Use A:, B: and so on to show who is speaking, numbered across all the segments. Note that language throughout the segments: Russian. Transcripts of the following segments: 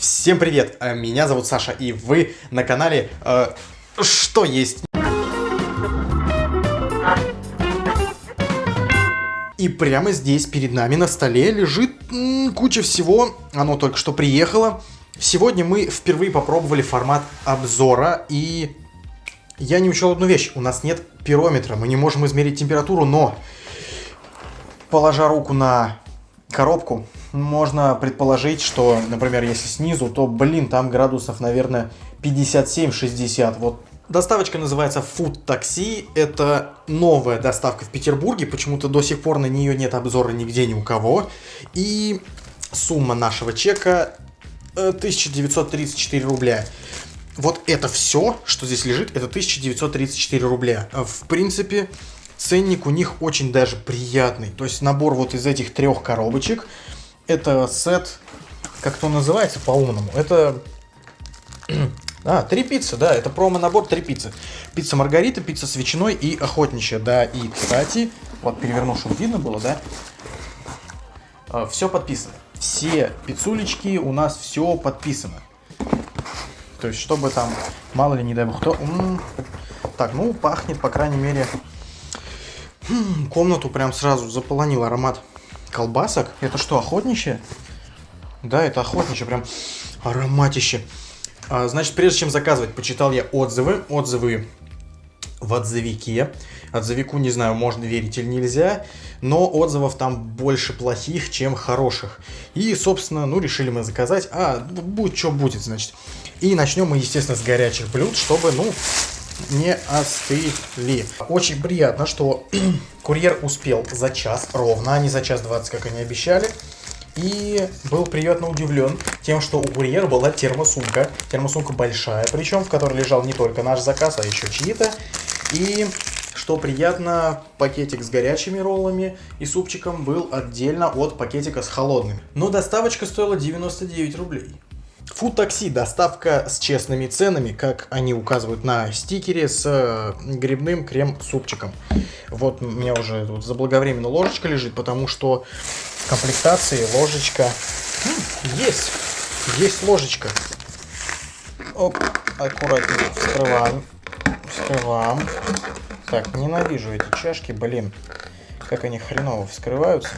A: Всем привет, э, меня зовут Саша, и вы на канале э, «Что есть?». И прямо здесь перед нами на столе лежит м, куча всего, оно только что приехало. Сегодня мы впервые попробовали формат обзора, и я не учел одну вещь, у нас нет пирометра, мы не можем измерить температуру, но, положа руку на коробку, можно предположить, что, например, если снизу, то, блин, там градусов, наверное, 57-60. Вот Доставочка называется Food Taxi. Это новая доставка в Петербурге. Почему-то до сих пор на нее нет обзора нигде ни у кого. И сумма нашего чека 1934 э, рубля. Вот это все, что здесь лежит, это 1934 рубля. В принципе, ценник у них очень даже приятный. То есть набор вот из этих трех коробочек – это сет, как то называется по-умному, это... А, три пиццы, да, это промо-набор три пиццы. Пицца Маргарита, пицца с ветчиной и охотничья, да. И, кстати, вот переверну, чтобы видно было, да. А, все подписано. Все пиццулечки у нас все подписано. То есть, чтобы там, мало ли, не дай бог, кто... Так, ну, пахнет, по крайней мере... Комнату прям сразу заполонил аромат колбасок. Это что, охотничье? Да, это охотничье, прям ароматище. А, значит, прежде чем заказывать, почитал я отзывы. Отзывы в отзывике. Отзывику, не знаю, можно верить или нельзя, но отзывов там больше плохих, чем хороших. И, собственно, ну, решили мы заказать. А, будет что будет, значит. И начнем мы, естественно, с горячих блюд, чтобы, ну, не остыли. Очень приятно, что курьер успел за час ровно, а не за час 20, как они обещали. И был приятно удивлен тем, что у курьера была термосумка. Термосумка большая, причем в которой лежал не только наш заказ, а еще чьи-то. И что приятно, пакетик с горячими роллами и супчиком был отдельно от пакетика с холодными. Но доставочка стоила 99 рублей. Food такси доставка с честными ценами, как они указывают на стикере, с э, грибным крем-супчиком. Вот у меня уже тут заблаговременно ложечка лежит, потому что в комплектации ложечка... Есть! Есть ложечка. Оп, аккуратно вскрываем. Вскрываем. Так, ненавижу эти чашки, блин. Как они хреново вскрываются.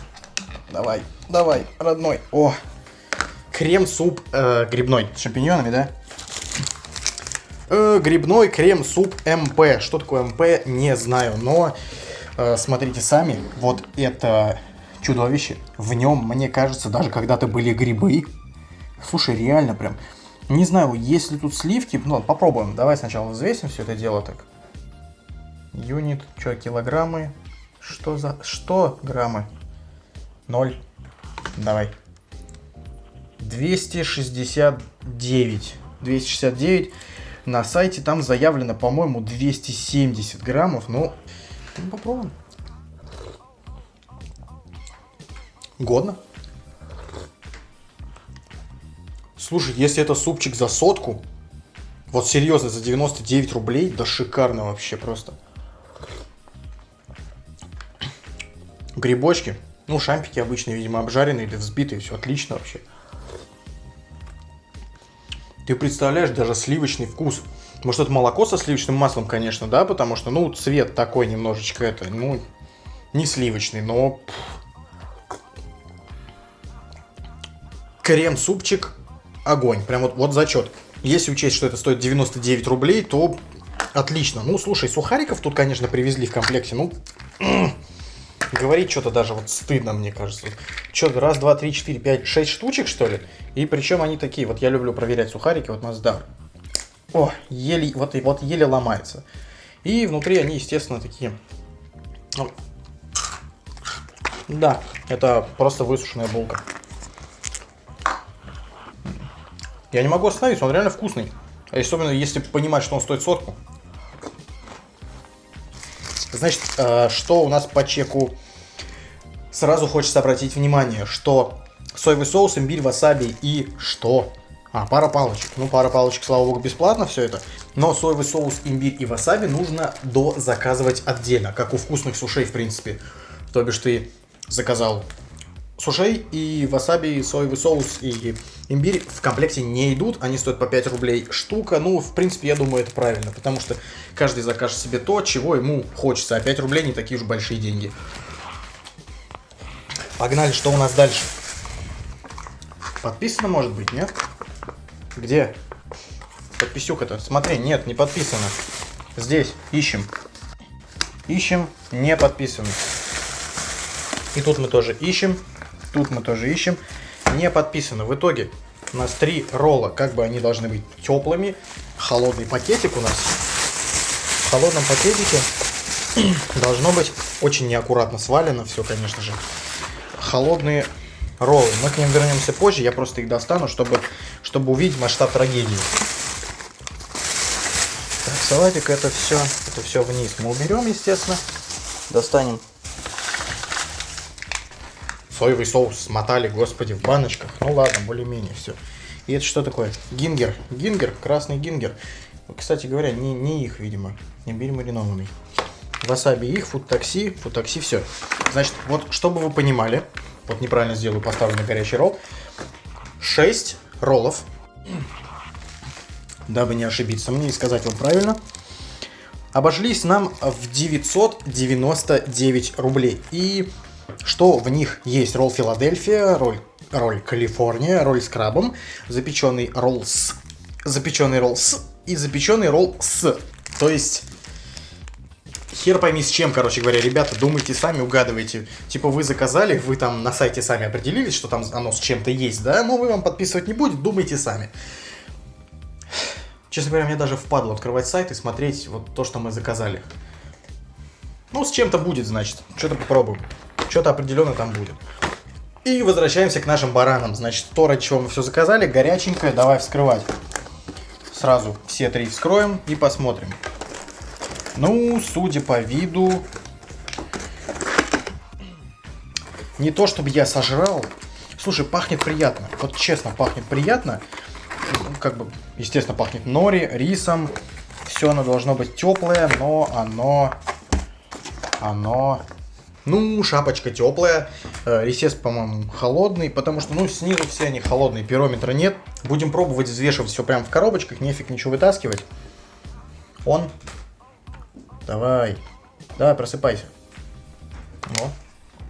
A: Давай, давай, родной. О, крем-суп э, грибной. С шампиньонами, да? Э, грибной крем-суп МП. Что такое МП, не знаю, но э, смотрите сами. Вот это чудовище. В нем, мне кажется, даже когда-то были грибы. Слушай, реально прям. Не знаю, есть ли тут сливки. Ну, попробуем. Давай сначала взвесим все это дело так. Юнит, что, килограммы? Что за... Что граммы? Ноль. Давай. 269. 269. На сайте там заявлено, по-моему, 270 граммов. Ну, попробуем. Годно. Слушай, если это супчик за сотку, вот серьезно, за 99 рублей, да шикарно вообще просто. Грибочки. Ну, шампики обычные, видимо, обжаренные или взбитые. Все отлично вообще. Ты представляешь, даже сливочный вкус. Может, это молоко со сливочным маслом, конечно, да, потому что, ну, цвет такой немножечко это, ну, не сливочный, но... Крем-супчик, огонь, прям вот, вот зачет. Если учесть, что это стоит 99 рублей, то отлично. Ну, слушай, сухариков тут, конечно, привезли в комплекте, ну... Говорить что-то даже вот стыдно, мне кажется. Что, раз, два, три, четыре, пять, шесть штучек, что ли? И причем они такие, вот я люблю проверять сухарики, вот Масдар. О, еле, вот, вот еле ломается. И внутри они, естественно, такие... Ну, да, это просто высушенная булка. Я не могу остановиться, он реально вкусный. Особенно если понимать, что он стоит сотку. Значит, э, что у нас по чеку? Сразу хочется обратить внимание, что соевый соус, имбирь, васаби и что? А, пара палочек. Ну, пара палочек, слава богу, бесплатно все это. Но соевый соус, имбирь и васаби нужно дозаказывать отдельно, как у вкусных сушей, в принципе. То бишь ты заказал сушей и васаби, соевый соус и имбирь в комплекте не идут. Они стоят по 5 рублей штука. Ну, в принципе, я думаю, это правильно, потому что каждый закажет себе то, чего ему хочется. А 5 рублей не такие уж большие деньги. Погнали, что у нас дальше? Подписано, может быть, нет? Где? Подписюха-то. Смотри, нет, не подписано. Здесь, ищем. Ищем, не подписано. И тут мы тоже ищем. Тут мы тоже ищем. Не подписано. В итоге у нас три ролла. Как бы они должны быть теплыми. Холодный пакетик у нас. В холодном пакетике должно быть очень неаккуратно свалено все, конечно же. Холодные роллы. Мы к ним вернемся позже. Я просто их достану, чтобы, чтобы увидеть масштаб трагедии. Так, салатик это все, это все вниз мы уберем, естественно. Достанем соевый соус смотали, господи, в баночках. Ну ладно, более-менее все. И это что такое? Гингер. Гингер, красный гингер. Кстати говоря, не, не их, видимо. Имбирь маринованный. Васаби их, фуд такси, фуд такси, все. Значит, вот, чтобы вы понимали, вот неправильно сделаю, поставлю на горячий ролл. 6 роллов. Дабы не ошибиться мне и сказать вам правильно. Обошлись нам в 999 рублей. И что в них есть ролл Филадельфия, ролл, ролл Калифорния, ролл с крабом, запеченный ролл с, запеченный ролл с и запеченный ролл с. То есть хер пойми с чем, короче говоря, ребята, думайте сами, угадывайте. Типа вы заказали, вы там на сайте сами определились, что там оно с чем-то есть, да, но мы вам подписывать не будем, думайте сами. Честно говоря, мне даже впадло открывать сайт и смотреть вот то, что мы заказали. Ну, с чем-то будет, значит. Что-то попробуем что-то определенно там будет. И возвращаемся к нашим баранам. Значит, то, ради чего мы все заказали, горяченькое, давай вскрывать. Сразу все три вскроем и посмотрим. Ну, судя по виду, не то чтобы я сожрал. Слушай, пахнет приятно. Вот честно, пахнет приятно. Как бы, естественно, пахнет нори, рисом. Все оно должно быть теплое, но оно... Оно ну, шапочка теплая, э, ресес, по-моему, холодный, потому что, ну, снизу все они холодные, пирометра нет. Будем пробовать взвешивать все прямо в коробочках, нефиг ничего вытаскивать. Он. Давай. Давай, просыпайся. Вот.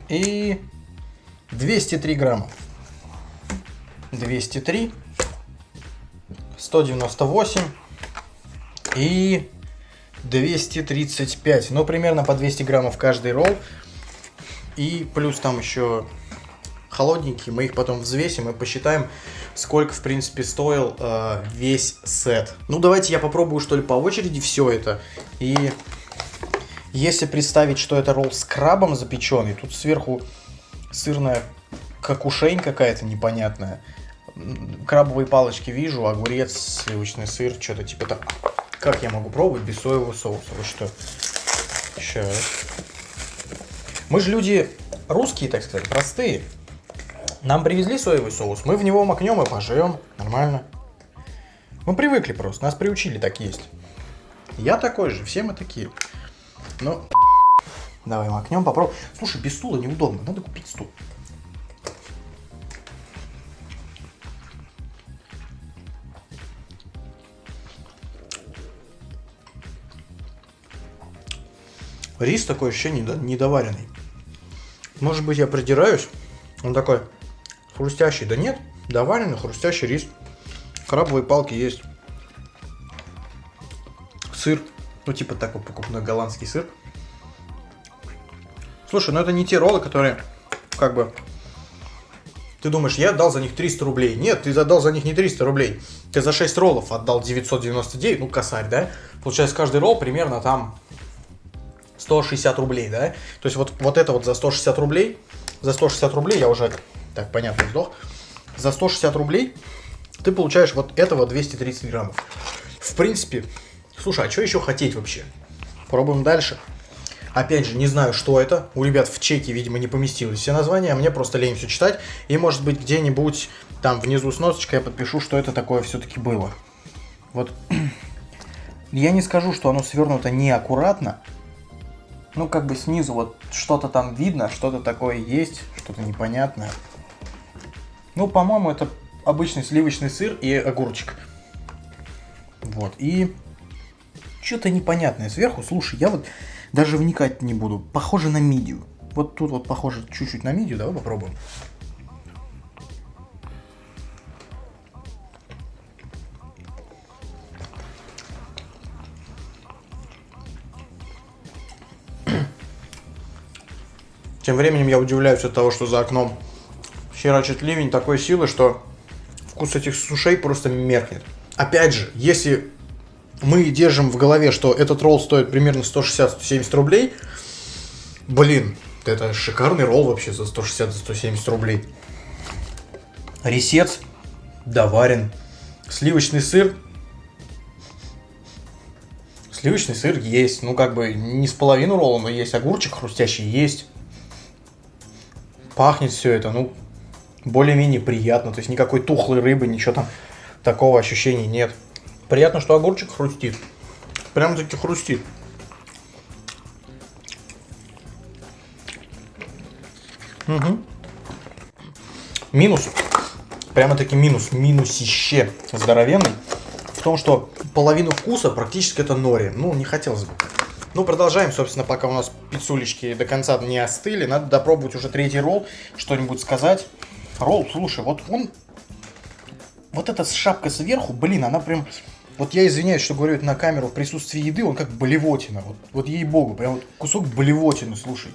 A: И 203 грамма. 203. 198. И 235. Ну, примерно по 200 граммов каждый ролл. И плюс там еще холодненькие, мы их потом взвесим и посчитаем, сколько, в принципе, стоил э, весь сет. Ну, давайте я попробую, что ли, по очереди все это. И если представить, что это ролл с крабом запеченный, тут сверху сырная какушень какая-то непонятная. Крабовые палочки вижу, огурец, сливочный сыр, что-то типа так. Как я могу пробовать без соевого соуса? Вот что. Сейчас. Мы же люди русские, так сказать, простые. Нам привезли соевый соус, мы в него макнем и пожрем. Нормально. Мы привыкли просто, нас приучили так есть. Я такой же, все мы такие. Ну, давай макнем, попробуем. Слушай, без стула неудобно, надо купить стул. Рис такое ощущение недоваренный. Может быть, я придираюсь. Он такой хрустящий. Да нет, доваренный хрустящий рис. Крабовые палки есть. Сыр. Ну, типа такой покупной голландский сыр. Слушай, ну это не те роллы, которые как бы... Ты думаешь, я отдал за них 300 рублей. Нет, ты отдал за них не 300 рублей. Ты за 6 роллов отдал 999, ну косарь, да? Получается, каждый ролл примерно там 160 рублей, да? То есть вот, вот это вот за 160 рублей, за 160 рублей я уже, так, понятно, вздох, за 160 рублей ты получаешь вот этого 230 граммов. В принципе, слушай, а что еще хотеть вообще? Пробуем дальше. Опять же, не знаю, что это. У ребят в чеке, видимо, не поместилось все названия, а мне просто лень все читать. И, может быть, где-нибудь там внизу с носочкой я подпишу, что это такое все-таки было. Вот. Я не скажу, что оно свернуто неаккуратно, Ну, как бы снизу вот что-то там видно, что-то такое есть, что-то непонятное. Ну, по-моему, это обычный сливочный сыр и огурчик. Вот, и что-то непонятное сверху. Слушай, я вот даже вникать не буду. Похоже на мидию. Вот тут вот похоже чуть-чуть на мидию. Давай попробуем. Тем временем я удивляюсь от того, что за окном херачит ливень такой силы, что вкус этих сушей просто меркнет. Опять же, если мы держим в голове, что этот ролл стоит примерно 160-170 рублей, блин, это шикарный ролл вообще за 160-170 рублей. Ресец доварен. Сливочный сыр. Сливочный сыр есть. Ну, как бы не с половину ролла, но есть огурчик хрустящий, есть пахнет все это, ну, более-менее приятно. То есть никакой тухлой рыбы, ничего там такого ощущения нет. Приятно, что огурчик хрустит. Прям таки хрустит. Угу. Минус. Прямо-таки минус. Минусище здоровенный. В том, что половину вкуса практически это нори. Ну, не хотелось бы. Ну, продолжаем, собственно, пока у нас пиццулечки до конца не остыли. Надо допробовать уже третий ролл, что-нибудь сказать. Ролл, слушай, вот он... Вот эта шапка сверху, блин, она прям... Вот я извиняюсь, что говорю это на камеру в присутствии еды, он как болевотина. Вот, вот ей-богу, прям вот кусок болевотины, слушай.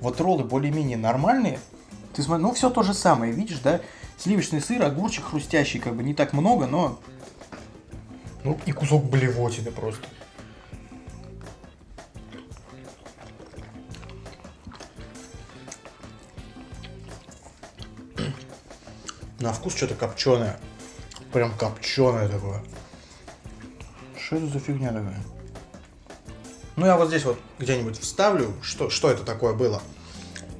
A: Вот роллы более-менее нормальные. Ты смотри, ну все то же самое, видишь, да? Сливочный сыр, огурчик хрустящий, как бы не так много, но... Ну и кусок болевотины просто. На вкус что-то копченое. Прям копченое такое. Что это за фигня такая? Ну, я вот здесь вот где-нибудь вставлю, что, что это такое было.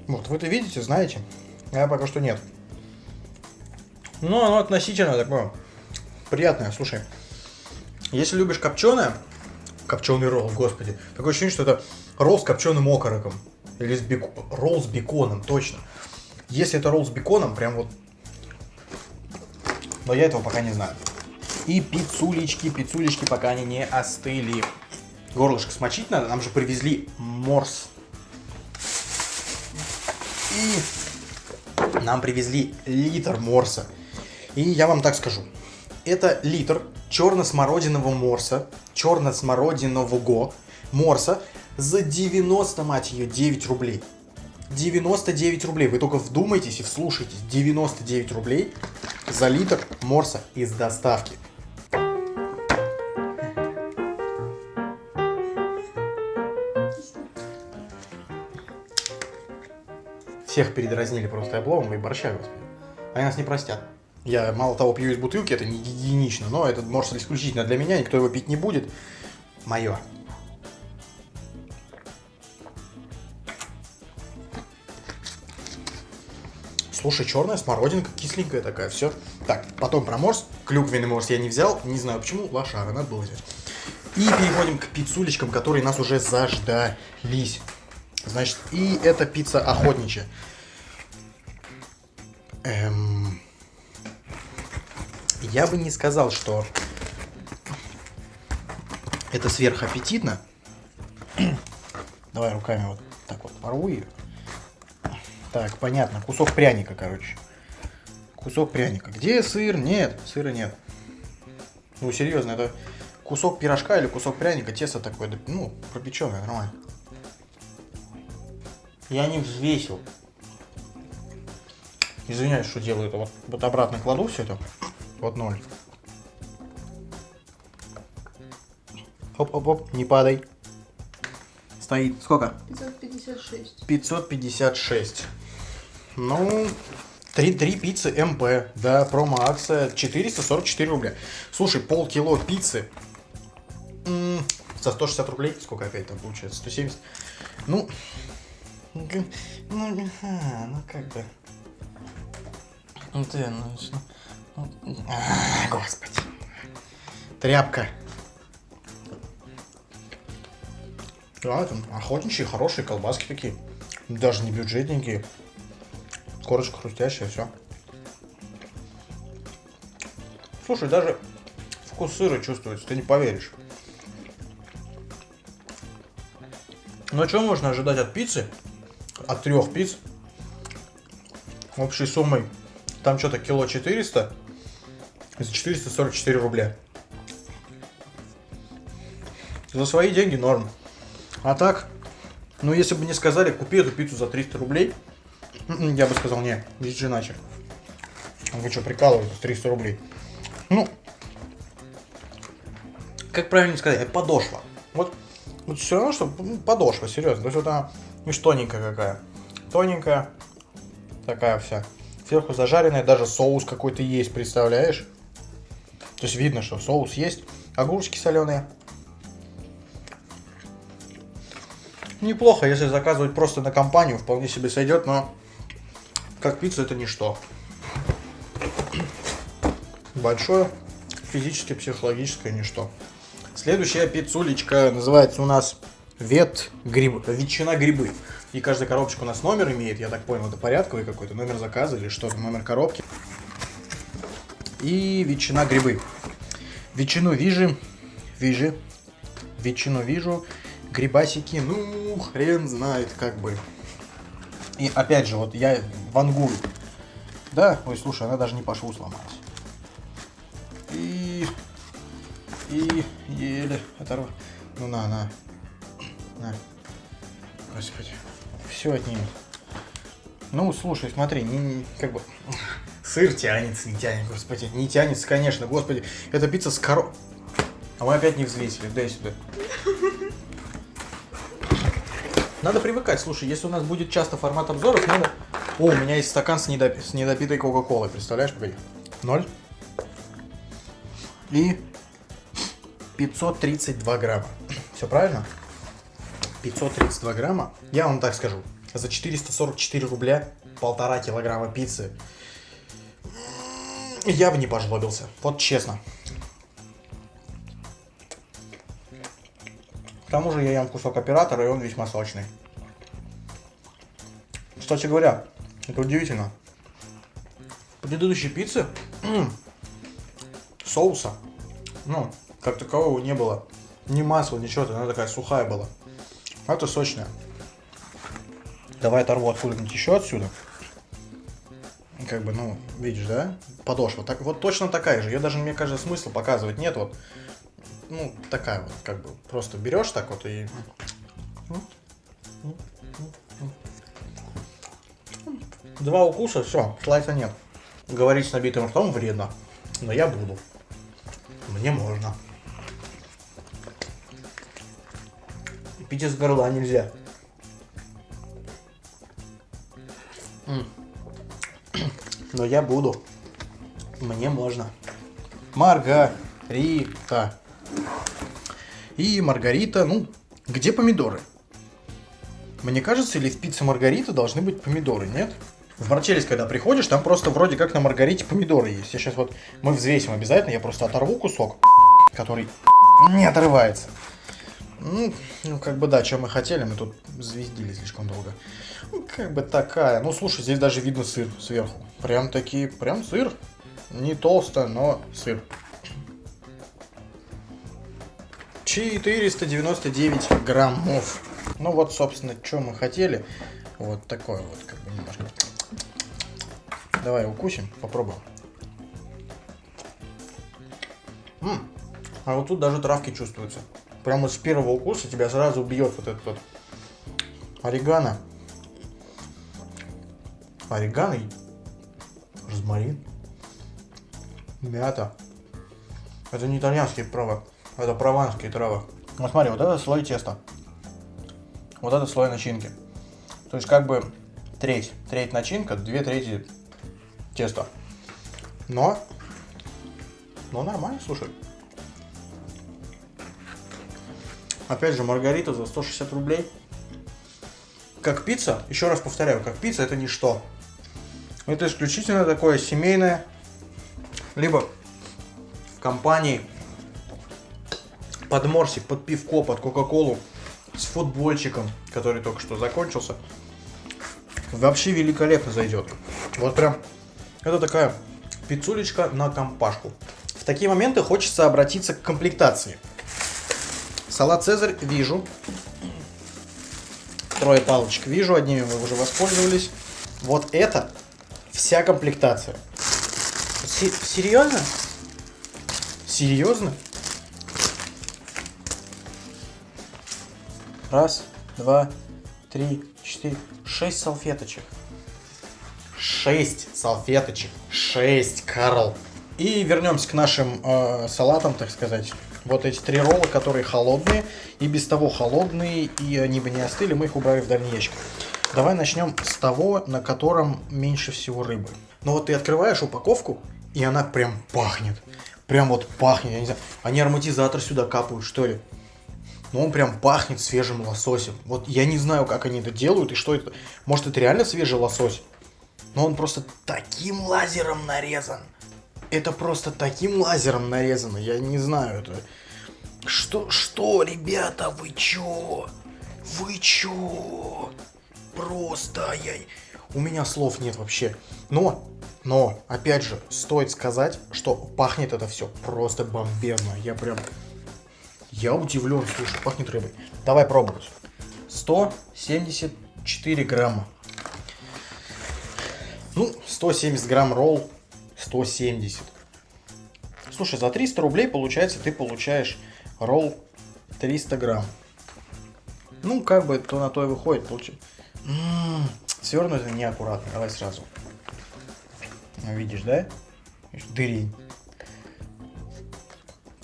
A: Вот, вы это видите, знаете? А я пока что нет. Но оно относительно такое приятное. Слушай, если любишь копченое, копченый ролл, господи, такое ощущение, что это ролл с копченым окороком. Или с бек... ролл с беконом, точно. Если это ролл с беконом, прям вот но я этого пока не знаю. И пиццулечки, пиццулечки, пока они не остыли. Горлышко смочить надо, нам же привезли морс. И нам привезли литр морса. И я вам так скажу. Это литр черно-смородинового морса, черно-смородинового морса за 90, мать ее, 9 рублей. 99 рублей. Вы только вдумайтесь и вслушайтесь. 99 рублей за литр морса из доставки. Всех передразнили просто обломом и борща, господи. Они нас не простят. Я мало того пью из бутылки, это не гигиенично, но этот морс исключительно для меня, никто его пить не будет. Мое. Слушай, черная смородинка, кисленькая такая, все. Так, потом про морс. Клюквенный морс я не взял, не знаю почему, лошара, надо было взять. И переходим к пиццулечкам, которые нас уже заждались. Значит, и это пицца охотничья. Эм... Я бы не сказал, что это сверхаппетитно. Давай руками вот так вот порву ее. Так, понятно. Кусок пряника, короче. Кусок пряника. Где сыр? Нет, сыра нет. Ну, серьезно, это кусок пирожка или кусок пряника, тесто такое, ну, пропеченное, нормально. Я не взвесил. Извиняюсь, что делаю это. Вот, вот обратно кладу все это. Вот ноль. Оп-оп-оп, не падай. Стоит. Сколько?
B: 556.
A: 556. Ну, три, три пиццы МП, да, промо-акция 444 рубля. Слушай, полкило пиццы м за 160 рублей, сколько опять там получается, 170. Ну, ну, а, ну как бы. Ну ты, ну, ну, а, господи. Тряпка. Да, там охотничьи, хорошие колбаски такие. Даже не бюджетненькие. Корочка хрустящая, все. Слушай, даже вкус сыра чувствуется, ты не поверишь. А что можно ожидать от пиццы? От трех пиц. Общей суммой. Там что-то кило 400. За 444 рубля. За свои деньги норм. А так, ну если бы мне сказали, купи эту пиццу за 300 рублей, я бы сказал, не, здесь же иначе. Говорит, что прикалывается, 300 рублей. Ну, как правильно сказать, подошва. Вот, вот все равно, что ну, подошва, серьезно. То есть вот она, видишь, тоненькая какая. Тоненькая, такая вся. Сверху зажаренная, даже соус какой-то есть, представляешь? То есть видно, что соус есть. Огурчики соленые. Неплохо, если заказывать просто на компанию, вполне себе сойдет, но как пицца это ничто. Большое физически психологическое ничто. Следующая пиццулечка называется у нас вет гриб, ветчина грибы. И каждая коробочка у нас номер имеет, я так понял, это порядковый какой-то номер заказа или что-то, номер коробки. И ветчина грибы. Ветчину вижу, вижу, ветчину вижу, грибасики, ну, хрен знает, как бы. И опять же, вот я вангую. Да, ой, слушай, она даже не по шву сломалась. И... И еле оторвал. Ну на, на. На. Господи. Все отнимет. Ну, слушай, смотри, не, не, как бы... Сыр тянется, не тянет, господи. Не тянется, конечно, господи. Это пицца с коро... А мы опять не взвесили, дай сюда. Надо привыкать, слушай, если у нас будет часто формат обзоров, надо... О, у меня есть стакан с, недоп... с недопитой кока-колой, представляешь, погоди. Ноль. И 532 грамма. Все правильно? 532 грамма. Я вам так скажу. За 444 рубля полтора килограмма пиццы. Я бы не пожлобился. Вот честно. К тому же я ем кусок оператора, и он весьма сочный. Кстати говоря, это удивительно. Предыдущей пицце соуса, ну, как такового не было. Ни масла, ничего, она такая сухая была. А это сочная. Давай оторву откуда-нибудь еще отсюда. Как бы, ну, видишь, да? Подошва. Так, вот точно такая же. Ее даже, мне кажется, смысла показывать нет. Вот ну, такая вот, как бы, просто берешь так вот и... Два укуса, все, слайса нет. Говорить с набитым ртом вредно, но я буду. Мне можно. Пить из горла нельзя. Но я буду. Мне можно. Маргарита. И маргарита, ну, где помидоры? Мне кажется, или в пицце маргарита должны быть помидоры, нет? В Марчеллис, когда приходишь, там просто вроде как на маргарите помидоры есть. Я сейчас вот, мы взвесим обязательно, я просто оторву кусок, который не отрывается. Ну, ну, как бы да, что мы хотели, мы тут звездили слишком долго. Ну, как бы такая. Ну, слушай, здесь даже видно сыр сверху. Прям такие, прям сыр. Не толсто, но сыр. 499 граммов. Ну вот, собственно, что мы хотели. Вот такое вот, как бы немножко. Давай укусим, попробуем. М -м, а вот тут даже травки чувствуются. Прямо с первого укуса тебя сразу бьет вот этот вот орегано. Орегано и розмарин. Мята. Это не итальянские права. Это прованские травы. Ну смотри, вот это слой теста. Вот это слой начинки. То есть как бы треть. Треть начинка, две трети теста. Но, но нормально, слушай. Опять же, маргарита за 160 рублей. Как пицца, еще раз повторяю, как пицца это ничто. Это исключительно такое семейное, либо в компании под морсик, под пивко, под кока-колу с футбольчиком, который только что закончился, вообще великолепно зайдет. Вот прям, это такая пиццулечка на компашку. В такие моменты хочется обратиться к комплектации. Салат Цезарь вижу. Трое палочек вижу, одними мы уже воспользовались. Вот это вся комплектация. С серьезно? Серьезно? Раз, два, три, четыре, шесть салфеточек. Шесть салфеточек. Шесть, Карл. И вернемся к нашим э, салатам, так сказать. Вот эти три ролла, которые холодные, и без того холодные, и они бы не остыли, мы их убрали в дальний ящик. Давай начнем с того, на котором меньше всего рыбы. Ну вот ты открываешь упаковку, и она прям пахнет. Прям вот пахнет, я не знаю. Они ароматизатор сюда капают, что ли? Но он прям пахнет свежим лососем. Вот я не знаю, как они это делают и что это. Может, это реально свежий лосось? Но он просто таким лазером нарезан. Это просто таким лазером нарезано. Я не знаю, это... Что, что, ребята, вы чё? Вы чё? Просто я... У меня слов нет вообще. Но, но, опять же, стоит сказать, что пахнет это все просто бомбезно. Я прям я удивлен, слушай, пахнет рыбой. Давай пробовать. 174 грамма. Ну, 170 грамм ролл, 170. Слушай, за 300 рублей, получается, ты получаешь ролл 300 грамм. Ну, как бы то на то и выходит. Получается. М-м, свернуто неаккуратно. Давай сразу. Видишь, да? Дырень.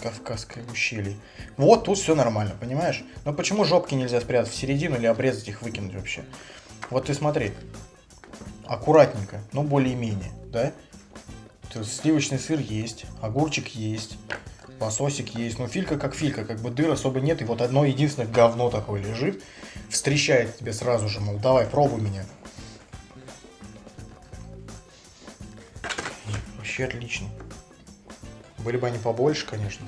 A: Кавказское ущелье. Вот тут все нормально, понимаешь? Но почему жопки нельзя спрятать в середину или обрезать их, выкинуть вообще? Вот ты смотри. Аккуратненько, но более-менее, да? Сливочный сыр есть, огурчик есть, лососик есть. Но филька как филька, как бы дыр особо нет. И вот одно единственное говно такое лежит. Встречает тебе сразу же, мол, давай, пробуй меня. Вообще отлично. Были бы они побольше, конечно.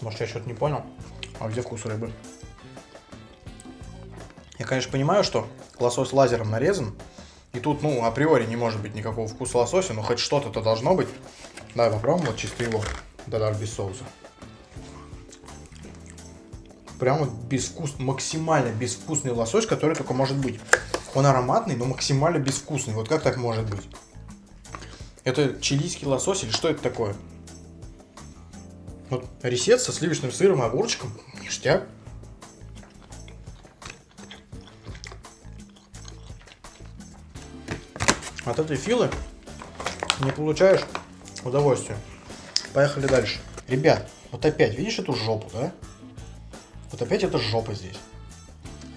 A: Может, я что-то не понял? А где вкус рыбы? Я, конечно, понимаю, что лосось лазером нарезан. И тут, ну, априори не может быть никакого вкуса лосося, но хоть что-то-то должно быть. Давай попробуем вот чисто его. Да-да, без соуса. Прям вот безвкус, максимально безвкусный лосось, который только может быть. Он ароматный, но максимально безвкусный. Вот как так может быть? Это чилийский лосось или что это такое? Вот ресет со сливочным сыром и огурчиком. Ништяк. От этой филы не получаешь удовольствия. Поехали дальше. Ребят, вот опять, видишь эту жопу, да? Вот опять эта жопа здесь.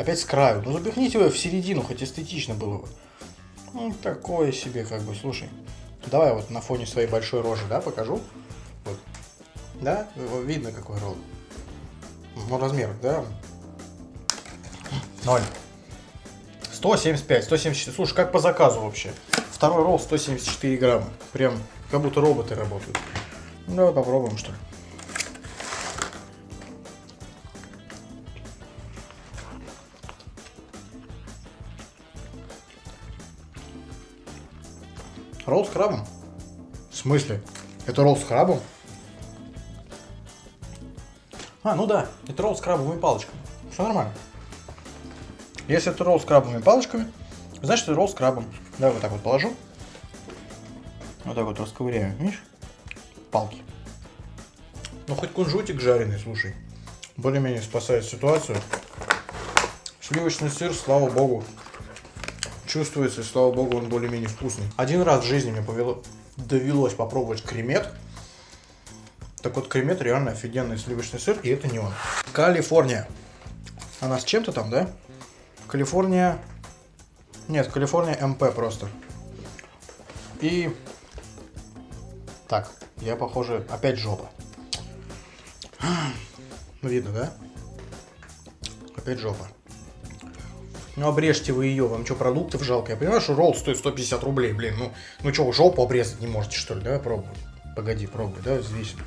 A: Опять с краю. Ну запихните его в середину, хоть эстетично было бы. Ну, такое себе, как бы, слушай. Давай вот на фоне своей большой рожи, да, покажу. Вот. Да, видно какой ролл. Ну, размер, да. Ноль. 175, 174. Слушай, как по заказу вообще. Второй ролл 174 грамма. Прям как будто роботы работают. Ну, давай попробуем, что ли. Ролл с крабом? В смысле? Это ролл с крабом? А, ну да, это ролл с крабовыми палочками. Все нормально. Если это ролл с крабовыми палочками, значит это ролл с крабом. Давай вот так вот положу. Вот так вот расковыряю, видишь? Палки. Ну хоть кунжутик жареный, слушай. Более-менее спасает ситуацию. Сливочный сыр, слава богу, чувствуется, и слава богу, он более-менее вкусный. Один раз в жизни мне повело, довелось попробовать кремет. Так вот, кремет реально офигенный сливочный сыр, и это не он. Калифорния. Она с чем-то там, да? Калифорния... Нет, Калифорния МП просто. И... Так, я, похоже, опять жопа. Видно, да? Опять жопа. Ну, обрежьте вы ее, вам что, продуктов жалко? Я понимаю, что ролл стоит 150 рублей, блин, ну, ну что, жопу обрезать не можете, что ли? Давай пробовать. Погоди, пробуй, да, взвесим.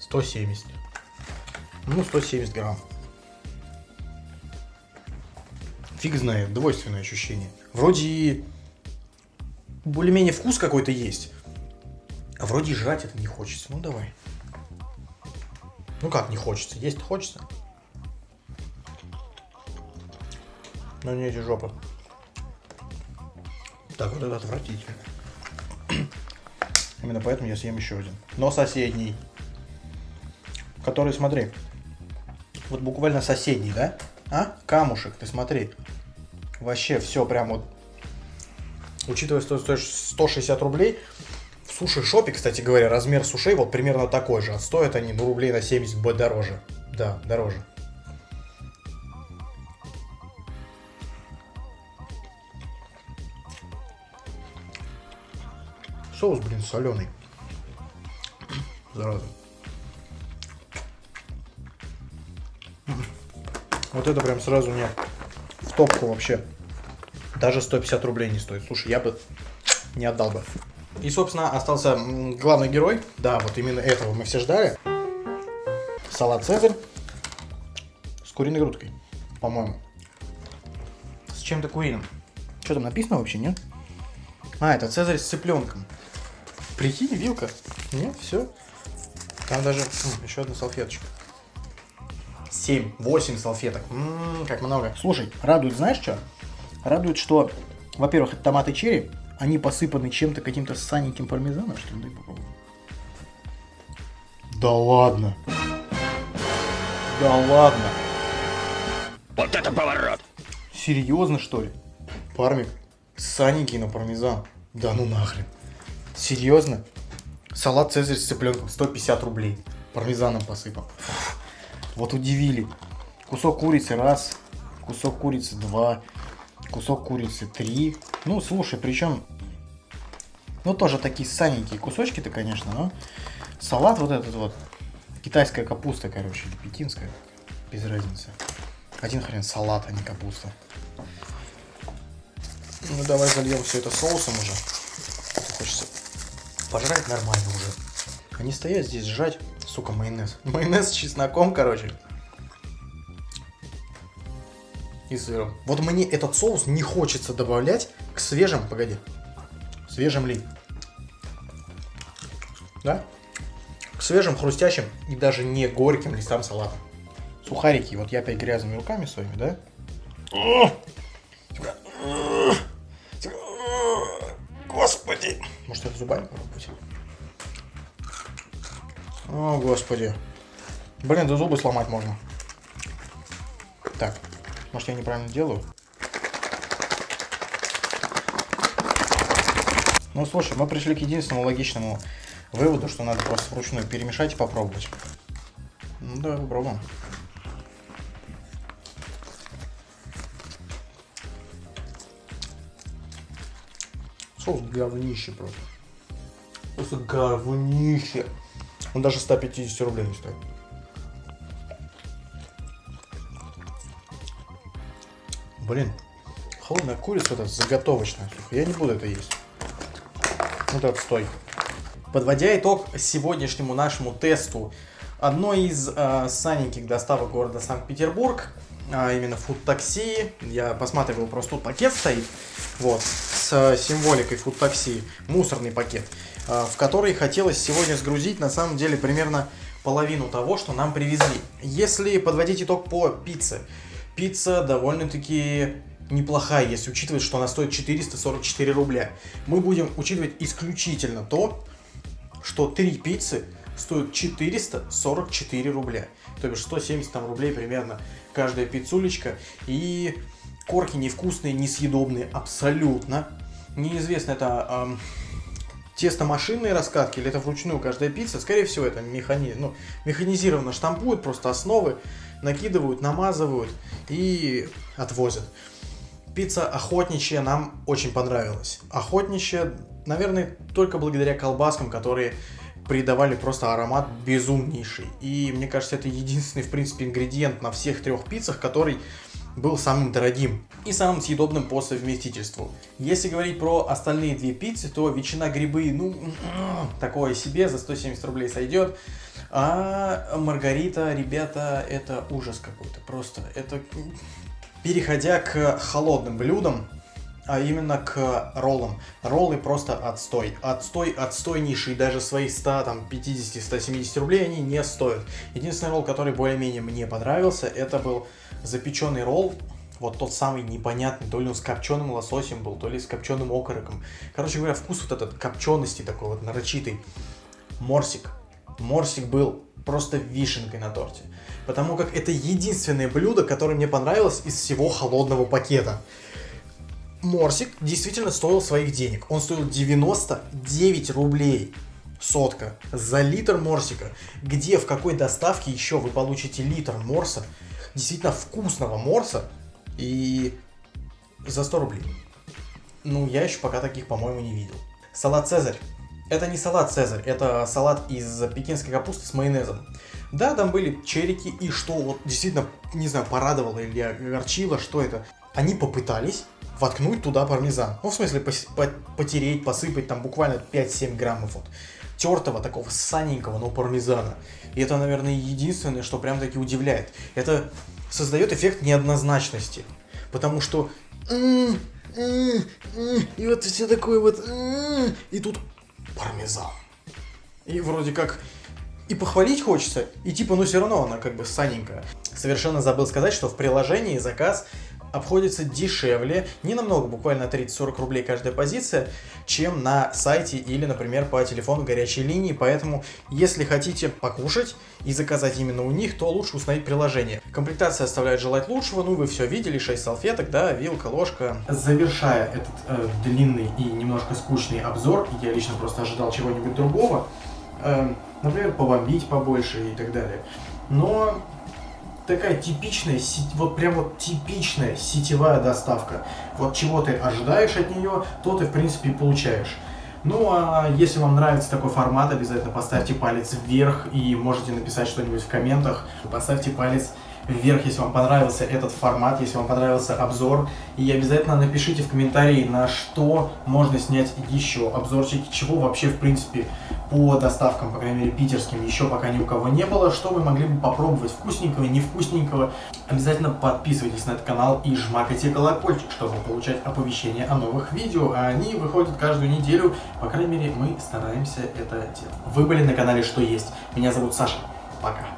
A: 170. Ну, 170 грамм. Фиг знает, двойственное ощущение. Вроде и более-менее вкус какой-то есть. А вроде жрать это не хочется. Ну, давай. Ну как не хочется? Есть хочется. Но не эти жопы. Так, вот это отвратительно. Именно поэтому я съем еще один. Но соседний. Который, смотри. Вот буквально соседний, да? А? Камушек, ты смотри. Вообще все прям вот. Учитывая, что стоит 160 рублей, в суши-шопе, кстати говоря, размер сушей вот примерно такой же. А стоят они, ну, рублей на 70 будет дороже. Да, дороже. Соус, блин, соленый. Зараза. Вот это прям сразу мне в топку вообще. Даже 150 рублей не стоит. Слушай, я бы не отдал бы. И, собственно, остался главный герой. Да, вот именно этого мы все ждали. Салат Цезарь с куриной грудкой, по-моему. С чем-то куриным. Что там написано вообще, нет? А, это Цезарь с цыпленком. Прикинь, вилка. Нет, все. Там даже м, еще одна салфеточка. 7, 8 салфеток. Ммм, как много. Слушай, радует, знаешь что? Радует, что, во-первых, это томаты черри. Они посыпаны чем-то, каким-то саненьким пармезаном, что ли? Дай попробуем. Да ладно. Да ладно.
B: Вот это поворот!
A: Серьезно, что ли? Пармик, саненький на пармезан. Да ну нахрен. Серьезно? Салат Цезарь с цыпленком 150 рублей. Пармезаном посыпал. Вот удивили. Кусок курицы раз, кусок курицы два, кусок курицы три. Ну, слушай, причем, ну, тоже такие саненькие кусочки-то, конечно, но салат вот этот вот, китайская капуста, короче, или пекинская, без разницы. Один хрен салат, а не капуста. Ну, давай зальем все это соусом уже. Хочется пожрать нормально уже. Не стоять здесь сжать, сука, майонез. Майонез с чесноком, короче. И сыром. Вот мне этот соус не хочется добавлять к свежим, погоди, свежим ли. Да? К свежим, хрустящим и даже не горьким листам салата. Сухарики, вот я опять грязными руками своими, да? Это зубами попробовать? О, господи. Блин, да зубы сломать можно. Так, может я неправильно делаю? Ну, слушай, мы пришли к единственному логичному выводу, что надо просто вручную перемешать и попробовать. Ну, давай попробуем. Соус говнище просто. Просто говнище. Он даже 150 рублей не стоит. Блин, холодная курица это заготовочная. Я не буду это есть. Вот это стой. Подводя итог сегодняшнему нашему тесту одной из э, саненьких доставок города Санкт-Петербург, а именно фуд такси. Я посматривал, просто тут пакет стоит, вот, с символикой фуд такси, мусорный пакет, э, в который хотелось сегодня сгрузить на самом деле примерно половину того, что нам привезли. Если подводить итог по пицце, пицца довольно-таки неплохая, если учитывать, что она стоит 444 рубля. Мы будем учитывать исключительно то, что три пиццы стоят 444 рубля. То бишь 170 там рублей примерно каждая пиццулечка. И корки невкусные, несъедобные абсолютно. Неизвестно, это эм, тестомашинные раскатки или это вручную каждая пицца. Скорее всего, это механи... ну, механизированно штампуют, просто основы накидывают, намазывают и отвозят. Пицца охотничья нам очень понравилась. Охотничья, наверное, только благодаря колбаскам, которые придавали просто аромат безумнейший. И мне кажется, это единственный, в принципе, ингредиент на всех трех пиццах, который был самым дорогим и самым съедобным по совместительству. Если говорить про остальные две пиццы, то ветчина грибы, ну, такое себе, за 170 рублей сойдет. А Маргарита, ребята, это ужас какой-то, просто это... Переходя к холодным блюдам, а именно к роллам. Роллы просто отстой. Отстой, отстойнейший, даже свои 100, там, 50-170 рублей они не стоят. Единственный ролл, который более-менее мне понравился, это был запеченный ролл, вот тот самый непонятный, то ли он с копченым лососем был, то ли с копченым окороком. Короче говоря, вкус вот этот копчености такой вот нарочитый. Морсик. Морсик был просто вишенкой на торте. Потому как это единственное блюдо, которое мне понравилось из всего холодного пакета. Морсик действительно стоил своих денег. Он стоил 99 рублей сотка за литр морсика. Где, в какой доставке еще вы получите литр морса, действительно вкусного морса, и за 100 рублей. Ну, я еще пока таких, по-моему, не видел. Салат Цезарь. Это не салат Цезарь, это салат из пекинской капусты с майонезом. Да, там были черики, и что вот действительно, не знаю, порадовало или огорчило, что это. Они попытались воткнуть туда пармезан. Ну, в смысле, потереть, посыпать там буквально 5-7 граммов вот тертого, такого саненького, но пармезана. И это, наверное, единственное, что прям таки удивляет. Это создает эффект неоднозначности. Потому что... И вот все такое вот... И тут пармезан. И вроде как и похвалить хочется, и типа, ну все равно она как бы саненькая. Совершенно забыл сказать, что в приложении заказ обходится дешевле, не намного, буквально 30-40 рублей каждая позиция, чем на сайте или, например, по телефону горячей линии. Поэтому, если хотите покушать и заказать именно у них, то лучше установить приложение. Комплектация оставляет желать лучшего, ну вы все видели, 6 салфеток, да, вилка, ложка. Завершая этот э, длинный и немножко скучный обзор, я лично просто ожидал чего-нибудь другого, э, например, побомбить побольше и так далее. Но такая типичная, вот прям вот типичная сетевая доставка. Вот чего ты ожидаешь от нее, то ты в принципе получаешь. Ну а если вам нравится такой формат, обязательно поставьте палец вверх и можете написать что-нибудь в комментах. Поставьте палец вверх, если вам понравился этот формат, если вам понравился обзор. И обязательно напишите в комментарии, на что можно снять еще обзорчики, чего вообще, в принципе, по доставкам, по крайней мере, питерским, еще пока ни у кого не было, что вы могли бы попробовать вкусненького, невкусненького. Обязательно подписывайтесь на этот канал и жмакайте колокольчик, чтобы получать оповещения о новых видео, а они выходят каждую неделю, по крайней мере, мы стараемся это делать. Вы были на канале Что Есть. Меня зовут Саша. Пока.